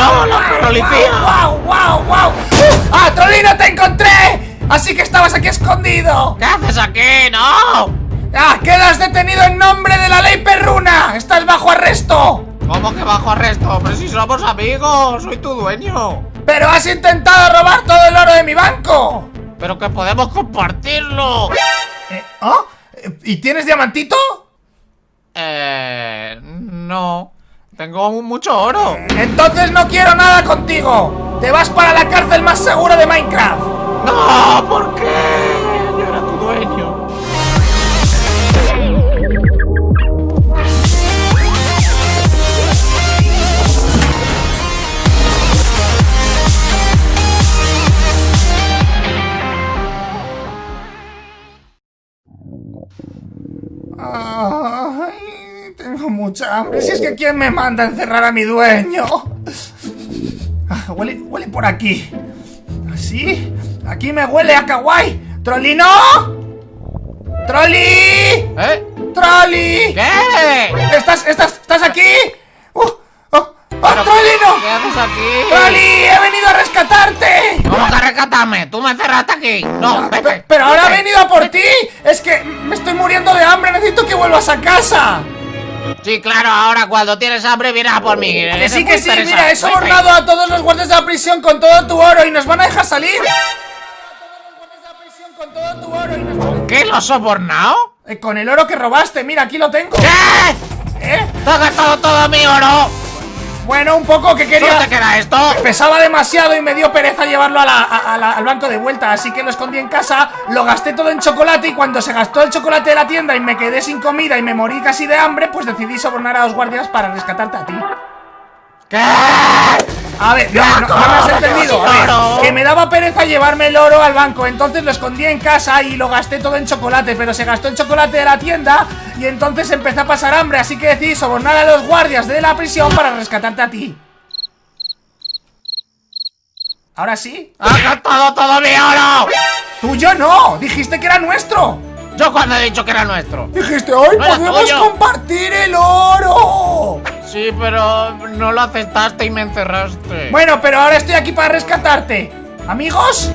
¡No, la policía! ¡Wow, wow, wow! ¡Ah, Trolino, te encontré! Así que estabas aquí escondido. ¿Qué haces aquí? ¡No! ¡Ah, quedas detenido en nombre de la ley perruna! ¡Estás bajo arresto! ¿Cómo que bajo arresto? Pero si somos amigos, soy tu dueño. ¡Pero has intentado robar todo el oro de mi banco! Pero que podemos compartirlo. Eh, ¿Ah? ¿Y tienes diamantito? Eh... No. Tengo mucho oro. Entonces no quiero nada contigo. Te vas para la cárcel más segura de Minecraft. No, ¿por qué? Yo era tu dueño. Tengo mucha hambre. Si es que quién me manda a encerrar a mi dueño. Ah, huele, huele por aquí. ¿Sí? Aquí me huele a kawaii. ¿Trolino? ¡Trolli! ¿Eh? ¡Trolli! ¿Qué? ¿Estás, estás, estás aquí? ¡Uh! ¡Oh! ¡Oh, ¿Pero Trollino! ¿Qué haces aquí? ¡Trolli! ¡He venido a rescatarte! ¿Cómo que rescatame? ¿Tú me encerraste aquí? No, Pe- vete. Pero ahora he vete. venido a por ti. Es que me estoy muriendo de hambre. Necesito que vuelvas a casa. Sí, claro, ahora cuando tienes hambre vienes a por mí. Que sí, que sí. Mira, he sobornado a todos los guardias de la prisión con todo tu oro y nos van a dejar salir. Con ¿Qué lo has sobornado? Eh, Con el oro que robaste, mira, aquí lo tengo. ¿Qué? ¿Eh? ¿Te has gastado todo mi oro? Bueno, un poco que ¿Solo quería. te queda esto? Pesaba demasiado y me dio pereza llevarlo a la- a- a la- al banco de vuelta, así que lo escondí en casa, lo gasté todo en chocolate y cuando se gastó el chocolate de la tienda y me quedé sin comida y me morí casi de hambre, pues decidí sobornar a los guardias para rescatarte a ti. ¿Qué? A ver, no, no- no me has entendido. A ver, que me daba pereza llevarme el oro al banco, entonces lo escondí en casa y lo gasté todo en chocolate, pero se gastó el chocolate de la tienda y entonces empecé a pasar hambre, así que decidí sobornar a los guardias de la prisión para rescatarte a ti. ¿Ahora sí? ¡Has gastado todo mi oro! Tuyo no, dijiste que era nuestro. Yo cuando he dicho que era nuestro. Dijiste, hoy No podemos tuyo". compartir el oro. Sí, pero no lo aceptaste y me encerraste. Bueno, pero ahora estoy aquí para rescatarte. ¿Amigos?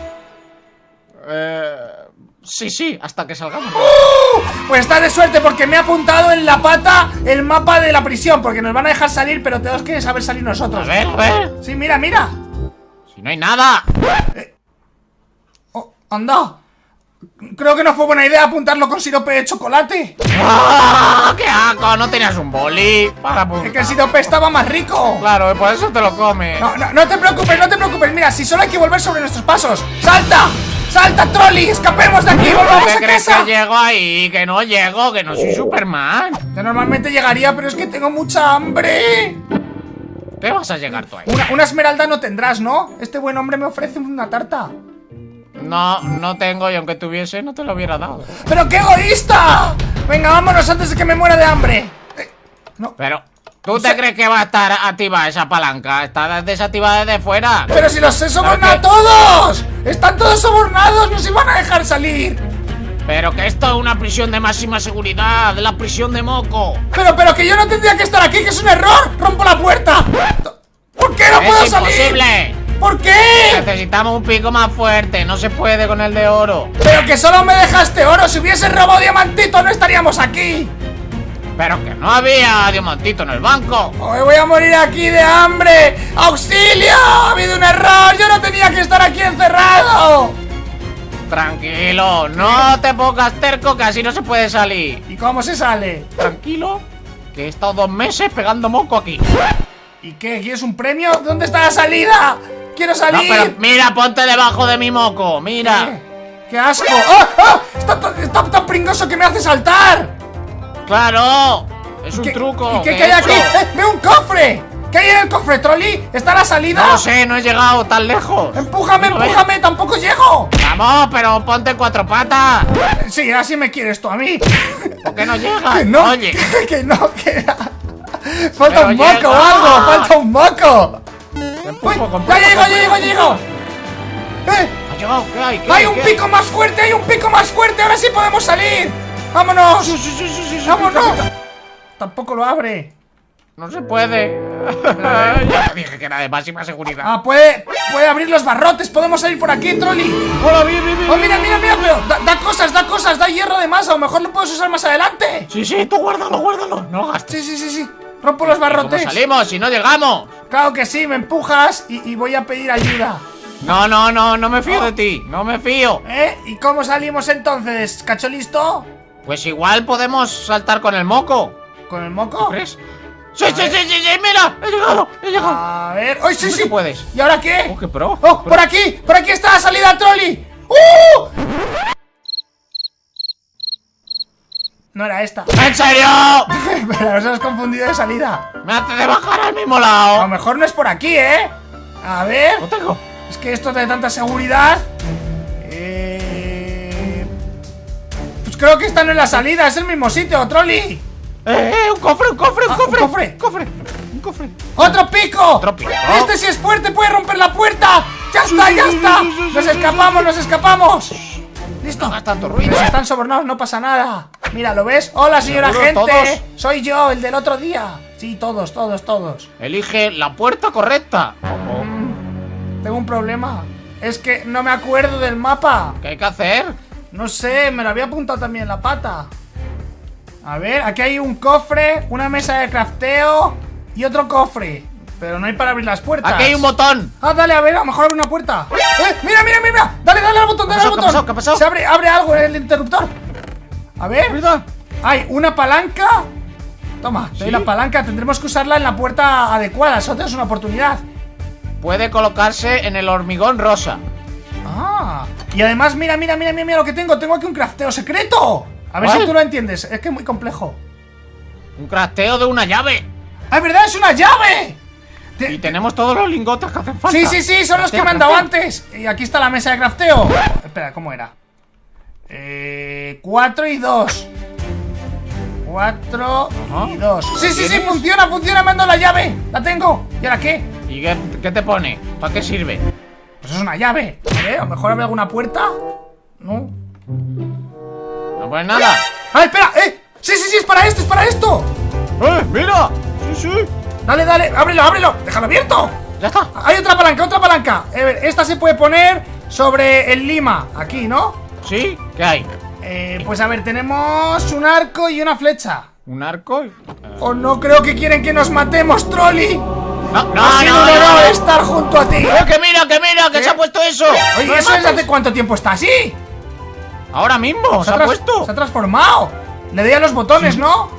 Eh, sí, sí, hasta que salgamos. Pues estás de suerte porque me ha apuntado en la pata el mapa de la prisión Porque nos van a dejar salir, pero tenemos que saber salir A nosotros ver, a ver. Sí, mira, mira Si no hay nada. oh, Anda Creo que no fue buena idea apuntarlo con sirope de chocolate ¡Ah, ¡Qué asco! No tenías un boli para Es que el apuntar. sirope estaba más rico Claro, por eso te lo comes. no, no, no te preocupes, no te preocupes Mira, si solo hay que volver sobre nuestros pasos ¡Salta! ¡Salta, Trolli! ¡Escapemos de aquí! ¡Volvamos ¿Qué a crees casa! que llego ahí? Que no llego, que no soy Superman. Yo normalmente llegaría, pero es que tengo mucha hambre ¿Qué vas a llegar tú ahí? una, una esmeralda no tendrás, ¿no? Este buen hombre me ofrece una tarta No, no tengo y aunque tuviese no te lo hubiera dado. ¡Pero qué egoísta! Venga, vámonos antes de que me muera de hambre. Eh, No, Pero, ¿tú te crees que va a estar activa esa palanca? Está desactivada desde fuera. pero si los he sobornado a todos. Están todos sobornados, nos iban a dejar salir. Pero que esto es una prisión de máxima seguridad, la prisión de Moco. Pero, pero que yo no tendría que estar aquí, que es un error. Rompo la puerta. ¿Por qué no puedo es salir? ¿Por qué? Necesitamos un pico más fuerte, no se puede con el de oro. Pero que solo me dejaste oro. Si hubiese robado diamantito, no estaríamos aquí. Pero que no había diamantito en el banco. Hoy voy a morir aquí de hambre. ¡Auxilio! Ha habido un error. Yo no tenía que estar aquí encerrado. Tranquilo, no te pongas terco que así no se puede salir. ¿Y cómo se sale? Tranquilo, que he estado dos meses pegando moco aquí. ¿Y qué? ¿Quieres un premio? ¿Dónde está la salida? ¡Quiero No, salir! pero mira, ponte debajo de mi moco, mira. ¿Qué? ¡Qué asco! ¡Ah! ¡Ah! Está, está tan pringoso que me hace saltar! Claro, es un ¿Qué- truco. ¿Y qué, hay aquí? ¡Eh! ¡Veo un cofre! ¿Qué hay en el cofre, Trolli? ¿Está la salida? No sé, no he llegado tan lejos. ¡Empújame, ver. empújame! ¡Tampoco llego! Vamos, pero ponte en cuatro patas. Sí, así me quieres tú a mí. ¿Por qué no llegas? Que no, Oye, que no, que... Falta Pero un moco o algo, falta un moco. Empujo con ¡Ya llego, ya llego, ya llego! ¡Eh! ¿Ha llegado? ¿Qué hay? ¿Qué ¡Hay un ¿Qué hay? pico más fuerte! ¡Hay un pico más fuerte! ¡Ahora sí podemos salir! ¡Vámonos! Sí, sí, sí, ¡Vámonos! pica, pica. Tampoco lo abre. No se puede. ya te dije que era de máxima seguridad. Ah, puede, puede abrir los barrotes. Podemos salir por aquí, Trolli. Hola, bien, bien, bien. Oh, mira, mira, mira, pero da, da cosas, da cosas, da hierro de más. A lo mejor lo puedes usar más adelante. Sí, sí, tú guárdalo, guárdalo. No lo gastes. Sí, sí, sí, sí. Rompo los ¿Cómo barrotes. salimos si no llegamos? Claro que sí, me empujas y, y voy a pedir ayuda. No, no, no, no me fío de ti. No me fío. ¿Eh? ¿Y cómo salimos entonces? ¿Cacho listo? Pues igual podemos saltar con el moco. ¿Con el moco? ¿Crees? Sí, sí, sí, sí, sí, mira. He llegado, he llegado. A ver. ¡Ay, sí, ¿Cómo sí! que puedes? ¿Y ahora qué? Oh, qué pro. ¡Oh, Pro. por aquí! ¡Por aquí está la salida, Trolli! ¡Uh! No era esta. ¿En serio? Pero nos has confundido de salida. Me hace de bajar al mismo A lo lado. mejor no es por aquí, ¿eh? A ver. Lo tengo. Es que esto de tanta seguridad. Eh... Pues creo que esta no es la salida, es el mismo sitio, Trolli. Eh, eh, un cofre, un cofre, un Ah, un cofre. cofre. Cofre. Un cofre. ¡Otro pico! Otro pico. Este sí es fuerte, puede romper la puerta. ¡Ya está, ya está! ¡Nos escapamos, nos escapamos! ¿Listo? No hagas tanto ruido. Si están sobornados, no pasa nada. Mira, ¿lo ves? Hola, señora ¿Seguro gente. todos? Soy yo, el del otro día. Sí, todos, todos, todos. Elige la puerta correcta. Oh, oh. Tengo un problema. Es que no me acuerdo del mapa. ¿Qué hay que hacer? No sé, me lo había apuntado también en la pata. A ver, aquí hay un cofre, una mesa de crafteo y otro cofre. Pero no hay para abrir las puertas. Aquí hay un botón. Ah, dale, a ver, a lo mejor abre una puerta. ¡Eh! ¡Mira, mira, mira! Dale, dale al botón, dale ¿Qué al botón. qué pasó, qué pasó? Se abre, abre algo en el interruptor. A ver. Hay una palanca. Toma, te doy ¿Sí? la palanca. Tendremos que usarla en la puerta adecuada. Solo tenemos una oportunidad. Puede colocarse en el hormigón rosa. Ah. Y además, mira, mira, mira, mira, mira lo que tengo. Tengo aquí un crafteo secreto. A ver ¿Cuál? si tú lo entiendes. Es que es muy complejo. Un crafteo de una llave. ¡Ah, es verdad! ¡Es una llave! Te- Y tenemos todos los lingotes que hacen falta. Sí, sí, sí, son los que me han dado antes. Y aquí está la mesa de crafteo. Espera, ¿cómo era? Eh. 4 y 2. 4 Ajá. y 2. Sí, sí, sí, funciona, funciona, dado la llave. La tengo. ¿Y ahora qué? ¿Y qué, qué te pone? ¿Para qué sirve? Pues es una llave. A ver, a lo mejor abre alguna puerta. No. No pone nada. ¡Ah, espera! ¡Eh! Sí, sí, sí, es para esto, es para esto. ¡Eh, mira! Sí, sí. Dale, dale, ábrelo, ábrelo. Déjalo abierto. Ya está. Hay otra palanca, otra palanca. A ver, esta se puede poner sobre el lima. Aquí, ¿no? ¿Sí? ¿Qué hay? Eh, pues a ver, tenemos un arco y una flecha. ¿Un arco? y- O no creo que quieren que nos matemos, Trolli. No, no, ha sido no, un no, honor no. estar junto a ti. ¡Eh, que mira, que mira! ¡Que ¿Qué? se ha puesto eso! Oye, ¡No me ¿eso es mates! hace cuánto tiempo está así? Ahora mismo, se ha tras- puesto. Se ha transformado. Le doy a los botones, ¿no?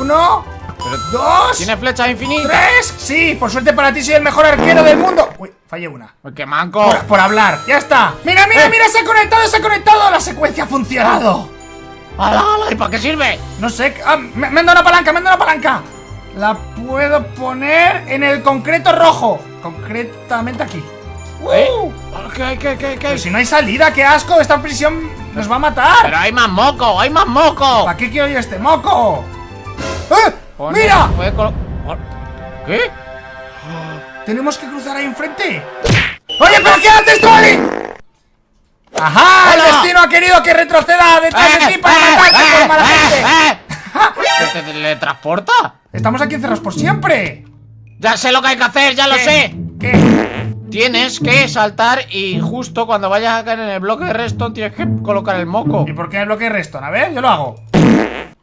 Uno, Pero dos, tiene flechas infinitas. tres. Sí, por suerte para ti soy el mejor arquero del mundo. Uy, fallé una. Uy, ¡Qué manco! Por, por hablar, ya está. Mira, mira, Eh. mira, se ha conectado, se ha conectado. La secuencia ha funcionado. ¡Hala, hala! ¿Y para qué sirve? No sé, ah, me, me han dado una palanca, me han dado una palanca. La puedo poner en el concreto rojo. Concretamente aquí. ¿Eh? ¡Uh! ¿Qué, qué, qué, qué? Pero si no hay salida, qué asco. Esta prisión nos va a matar. Pero hay más moco, hay más moco. ¿Para qué quiero yo este moco? ¡Eh! Pone- ¡Mira! puede colo- ¿Qué? Tenemos que cruzar ahí enfrente. ¡Oye, pero qué haces, Trolli! ¡Ajá! El destino ha querido que retroceda detrás de ti para matarte por mala gente. eh! ¿Te teletransporta? Estamos aquí encerrados por siempre. Ya sé lo que hay que hacer, ya lo sé. ¿Qué? Tienes que saltar y justo cuando vayas a caer en el bloque de redstone tienes que colocar el moco. ¿Y por qué el bloque de Reston? A ver, yo lo hago.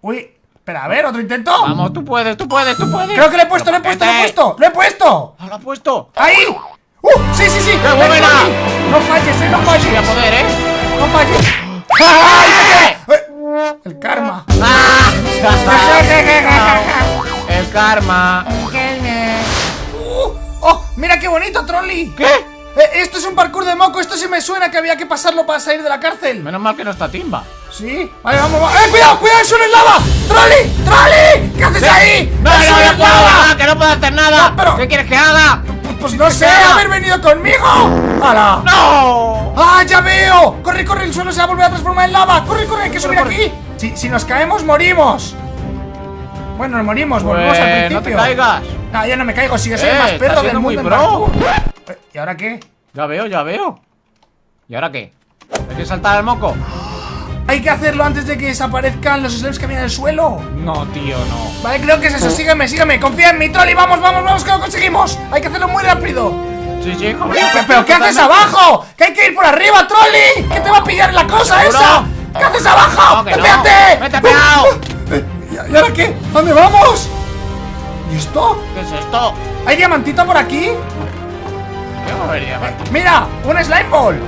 Uy, espera, a ver, otro intento. Vamos, tú puedes, tú puedes, tú puedes. Creo que lo he puesto, lo he puesto, lo he puesto. ¡Lo he puesto! Ah, lo ha puesto. ¡Ahí! ¡Uh! ¡Sí, sí, sí! ¡Qué buena! No falles, eh, no falles. Voy a poder, ¿eh? No falles. ¡Ay, te quedé! Eh, El karma. ¡Ah! El karma. Uh, ¡Oh! ¡Mira qué bonito, Trolli! ¿Qué? Eh, esto es un parkour de moco, esto sí me suena que había que pasarlo para salir de la cárcel. Menos mal que no está Timba. Sí, vale, vamos, vamos. ¡Eh, cuidado, cuidado, eso no es lava! ¡Trolli! ¡Trolli! ¿Qué haces ahí? No, ¡Eso no, no no puedo, lava! no, que no puedo hacer nada. No, pero- ¿Qué quieres que haga? Pues, pues no sé, haber venido conmigo. ¡Hala! ¡No! ¡Ah, ya veo! ¡Corre, corre! El suelo se va a volver a transformar en lava. ¡Corre, corre! Hay que subir aquí. Si, si nos caemos, morimos. Bueno, nos morimos, volvemos al principio. no te caigas. Ah, ya no me caigo, si yo soy el más perro del mundo. Eh, ¿Y ahora qué? Ya veo, ya veo. ¿Y ahora qué? ¿Hay que saltar al moco? Hay que hacerlo antes de que desaparezcan los slimes que había en el suelo. No, tío, no. Vale, creo que es eso. Sígueme, sígueme. Confía en mi trolley. Vamos, vamos, vamos, que lo conseguimos. Hay que hacerlo muy rápido. Sí, sí, como- ¿Pero, pero qué haces abajo? ¡Que hay que ir por arriba, trolley! ¿Qué te va a pillar la cosa ¿Seguro? esa? ¿Qué haces abajo? No, que no. ¡Espérate! ¡Vete pegado! Eh, ¿Y y ahora qué? ¿Dónde vamos? ¿Y esto? ¿Qué es esto? ¿Hay diamantito por aquí? ¿Qué va a haber diamante? ¡Mira! ¡Un slime ball!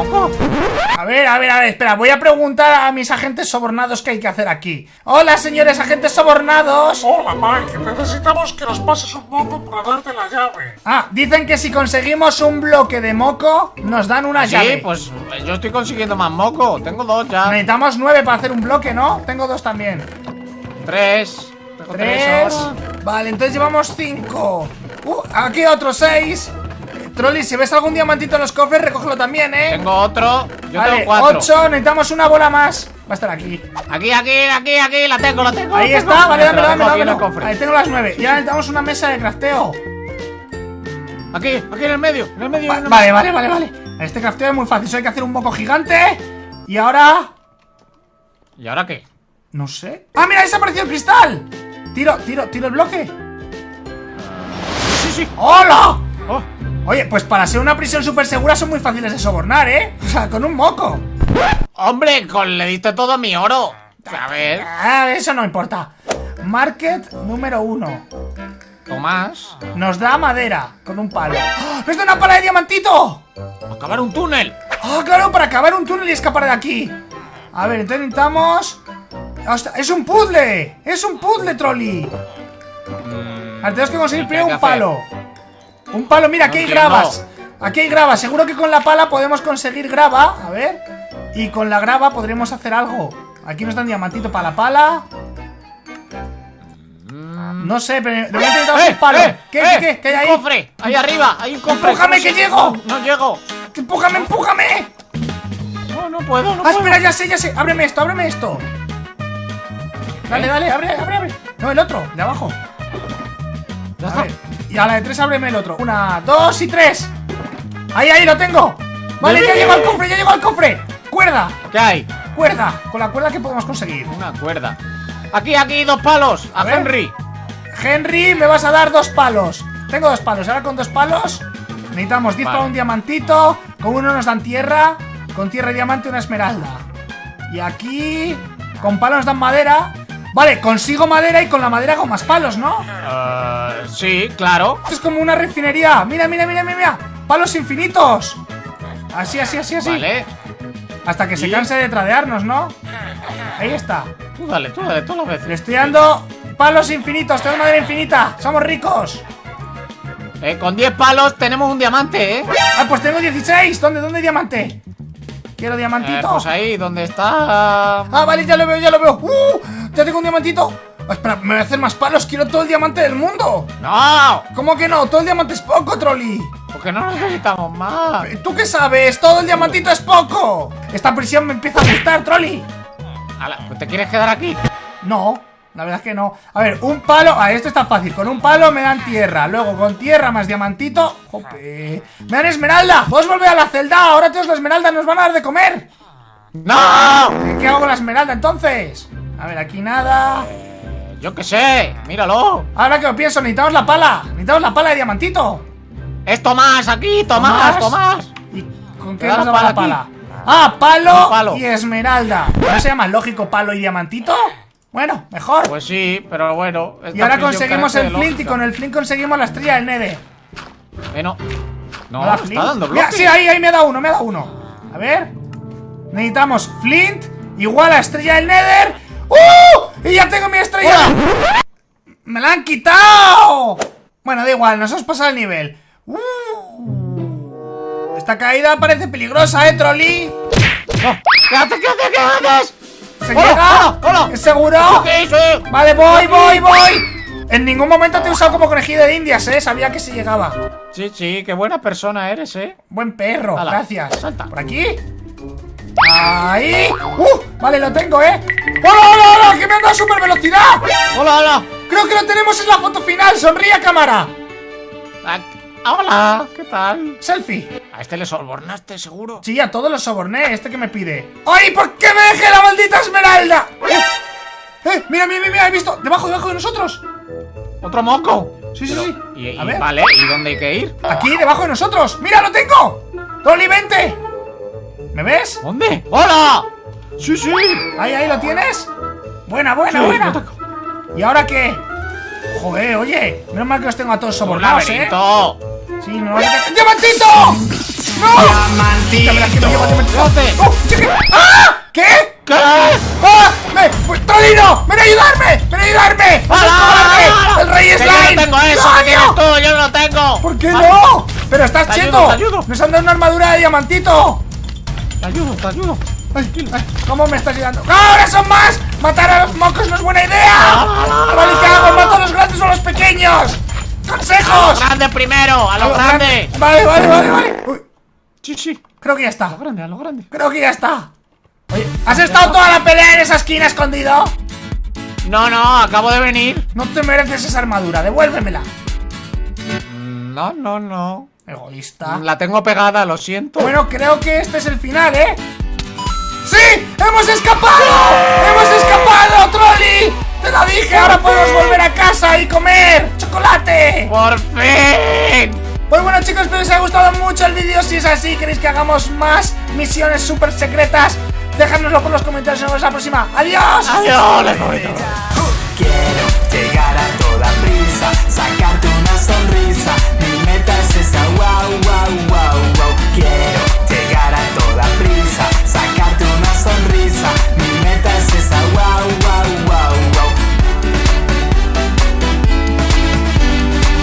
A ver, a ver, a ver, espera, voy a preguntar a mis agentes sobornados qué hay que hacer aquí. Hola, señores agentes sobornados. Hola Mike, necesitamos que nos pases un moco para darte la llave. Ah, dicen que si conseguimos un bloque de moco, nos dan una Sí, llave. pues yo estoy consiguiendo más moco. Tengo dos ya. Necesitamos nueve para hacer un bloque, ¿no? Tengo dos también. Tres. Tengo tres. Vale, entonces llevamos cinco. Uh, aquí otros seis. Trolli, si ves algún diamantito en los cofres, recógelo también, ¿eh? Tengo otro. Yo vale, tengo cuatro. ocho, necesitamos una bola más. Va a estar aquí. Aquí, aquí, aquí, aquí. La tengo, la tengo. Ahí la tengo. está, vale, dámelo, dámelo, dámelo. Ahí tengo las nueve. Y ahora necesitamos una mesa de crafteo. Aquí, aquí en el medio. En el medio. Va- vale, vale, vale, vale. Este crafteo es muy fácil. Solo hay que hacer un moco gigante. Y ahora. ¿Y ahora qué? No sé. ¡Ah, mira! ¡Ha desaparecido el cristal! Tiro, tiro, tiro el bloque. Sí, sí. ¡Hola! Oh, Oye, pues para ser una prisión súper segura son muy fáciles de sobornar, ¿eh? O sea, con un moco. Hombre, con, le diste todo mi oro. A ver, Ah, eso no importa. Market número uno. Tomás. Nos da madera con un palo. ¡Ah! ¡Nos da una pala de diamantito! Acabar un túnel. ¡Ah, claro! Para acabar un túnel y escapar de aquí. A ver. Hostia, ¡Es un puzzle! ¡Es un puzzle, trolley! Mm, Ahora tenemos que conseguir ¿qué primero un hacer? Un palo, mira, aquí hay gravas. Aquí hay grava. Seguro que con la pala podemos conseguir grava. A ver. Y con la grava podremos hacer algo. Aquí nos dan diamantito para la pala. No sé, pero de momento necesitamos un palo. eh, ¿Qué, eh, qué, qué, qué hay ahí? cofre, ahí arriba, hay un cofre. ¡Empújame, ¿Cómo que llego! No, no llego. ¡Empújame, empújame! No, no puedo, no Ah, puedo. espera, ya sé, ya sé. Ábreme esto, ábreme esto. Dale, ¿Eh? dale, abre, abre, abre. No, el otro, de abajo. Ya A está. ver. Y a la de tres ábreme el otro. Una, dos y tres. Ahí, ahí, lo tengo. Vale, ya llego al cofre, ya llego al cofre. Cuerda, ¿Qué hay? cuerda. Con la cuerda que podemos conseguir. Una cuerda. Aquí, aquí, dos palos. A. Henry. Henry, me vas a dar dos palos. Tengo dos palos. Ahora con dos palos necesitamos 10 Vale. para un diamantito. Con uno nos dan tierra. Con tierra y diamante una esmeralda. Y aquí, con palos nos dan madera. Vale, consigo madera y con la madera hago más palos, ¿no? Eh, sí, claro. Esto es como una refinería. Mira, mira, mira, mira, mira. Palos infinitos. Así, así, así, así. Vale. Hasta que se canse de tradearnos, ¿no? Ahí está. Tú dale, tú dale, todas las veces. Le estoy dando palos infinitos. Tengo madera infinita. Somos ricos. Eh, con 10 palos tenemos un diamante, ¿eh? Ah, pues tengo 16. ¿Dónde, dónde hay diamante? Quiero Eh, diamantito. pues ahí, donde está. Ah, vale, ya lo veo, ya lo veo. ¡Uh! Ya tengo un diamantito. Ah, espera, me voy a hacer más palos. Quiero todo el diamante del mundo. ¡No! ¿Cómo que no? Todo el diamante es poco, Trolli. Porque no necesitamos más. ¿Tú qué sabes? Todo el diamantito es poco. Esta prisión me empieza a gustar, Trolli. Pues ¿Te quieres quedar aquí? No, la verdad es que no. A ver, un palo. Ah, esto está fácil. Con un palo me dan tierra. Luego con tierra más diamantito. Jope. Me dan esmeralda. Vos volver a la celda. Ahora todos la esmeralda nos van a dar de comer. ¡No! ¿Qué hago con la esmeralda entonces? A ver, aquí nada. Yo qué sé, míralo. Ahora que lo pienso, necesitamos la pala. Necesitamos la pala de diamantito. Es Tomás aquí, Tomás, Tomás. ¿Y con ¿Te qué nos la pala? Ah, palo. y esmeralda. ¿No se llama lógico palo y diamantito? Bueno, mejor. Pues sí, pero bueno. y ahora conseguimos el flint y con el flint conseguimos la estrella del Nede. Eh, no. No, está dando Mira, bloques. sí, ahí, ahí me da uno, me da uno. A ver. Necesitamos flint igual a estrella del Nether. ¡Uh! Y ya tengo mi estrella. ¡Me la han quitado! Bueno, da igual, nos hemos pasado el nivel. ¡Uh! Esta caída parece peligrosa, ¿eh, Trolli? No, ¿Qué haces, qué haces, qué haces? ¿Se Hola, llega? hola, hola. ¿Es seguro? ¿Qué hice? Vale, voy, voy, voy. En ningún momento te he usado como conejillo de indias, ¿eh? Sabía que se llegaba. Sí, sí, qué buena persona eres, eh. Buen perro, gracias. salta. ¿Por aquí? Ahí. ¡Uh! Vale, lo tengo, ¿eh? ¡Hola, hola, hola! ¡Que me han dado super velocidad! Hola, hola. Creo que lo tenemos en la foto final. Sonríe cámara. Ah, Hola, ¿qué tal? Selfie. A este le sobornaste, seguro. Sí, a todos los soborné. ¿Este que me pide? ¡Ay, por qué me dejé la maldita esmeralda! ¡Eh! ¡Eh! Mira, mira, mira, ¿has visto? Debajo, debajo de nosotros. ¿Otro moco? Sí, sí, sí. Y, y- A ver. vale, ¿y dónde hay que ir? Aquí, debajo de nosotros. ¡Mira, lo tengo! ¡Toli, vente! ¿Me ves? ¿Dónde? ¡Hola! Sí, sí. Ahí, ahí, ¿lo tienes? Buena, buena, Sí, buena. ¿Y ahora qué? Joder, oye, menos mal que los tengo a todos sobornados, ¿eh? Sí, no, ¡Diamantito! ¡No! Diamantito. ¡Oh, ¡Ah! ¿Qué? ¿Qué? ¡Ah! ¡Me! ¡Tolino! ¡Ven a ayudarme! ¡Ven a ayudarme! ¡Es el rey Que yo slime! no tengo eso, que tienes tú, yo no lo tengo. ¿Por qué no? ¡Pero estás cheto! ¡Nos han dado una armadura de diamantito! Te ayudo, te ayudo. Ay, ay, ¿Cómo me estás ayudando? ¡Ahora son más! ¡Matar a los mocos no es buena idea! ¿Vale, A lo grande primero, a lo grande. Vale, vale, vale, vale. Uy, Sí, sí. creo que ya A está. lo grande, a lo grande. Creo que ya está. Oye, ¿has estado toda la pelea en esa esquina escondido? No, no, acabo de venir. No te mereces esa armadura, devuélvemela. Mm, No, no, no. Egoísta. La tengo pegada, lo siento. Bueno, creo que este es el final, ¿eh? ¡Sí! ¡Hemos escapado! ¡Hemos escapado, Trolli! ¡Te lo dije! ¡Ahora podemos volver a casa y comer chocolate! ¡Por fin! Pues bueno chicos, espero que os haya gustado mucho el vídeo Si es así, queréis que hagamos más misiones súper secretas Dejádnoslo por los comentarios y nos vemos la próxima ¡Adiós! Adiós, les prometo. Quiero llegar a toda prisa, sacar